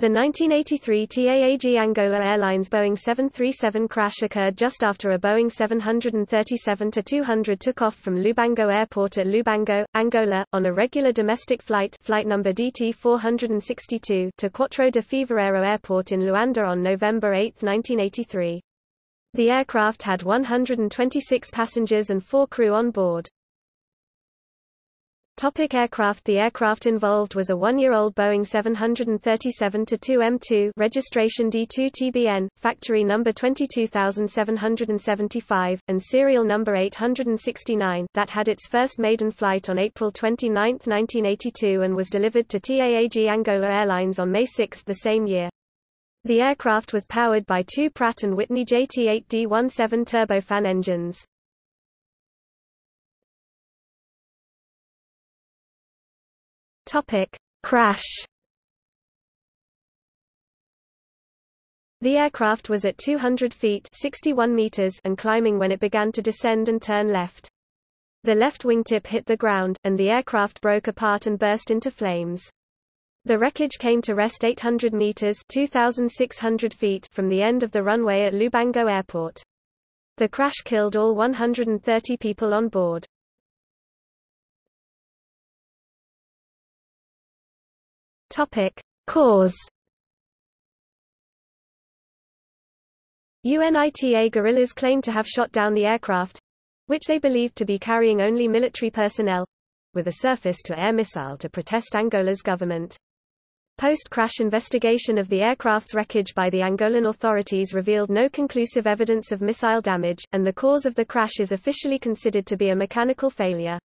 The 1983 TAAG Angola Airlines Boeing 737 crash occurred just after a Boeing 737-200 took off from Lubango Airport at Lubango, Angola, on a regular domestic flight flight number DT-462 to Quatro de Fevereiro Airport in Luanda on November 8, 1983. The aircraft had 126 passengers and four crew on board. Topic aircraft The aircraft involved was a one-year-old Boeing 737-2M2 registration D2TBN, factory number 22775, and serial number 869 that had its first maiden flight on April 29, 1982 and was delivered to TAAG Angola Airlines on May 6 the same year. The aircraft was powered by two Pratt & Whitney JT8D17 turbofan engines. Topic: Crash. The aircraft was at 200 feet 61 meters and climbing when it began to descend and turn left. The left wingtip hit the ground, and the aircraft broke apart and burst into flames. The wreckage came to rest 800 meters 2,600 feet from the end of the runway at Lubango Airport. The crash killed all 130 people on board. Topic: Cause UNITA guerrillas claim to have shot down the aircraft, which they believed to be carrying only military personnel, with a surface-to-air missile to protest Angola's government. Post-crash investigation of the aircraft's wreckage by the Angolan authorities revealed no conclusive evidence of missile damage, and the cause of the crash is officially considered to be a mechanical failure.